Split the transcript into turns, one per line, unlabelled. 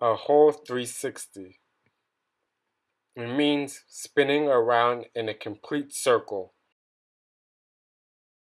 a whole 360. It means spinning around in a complete circle.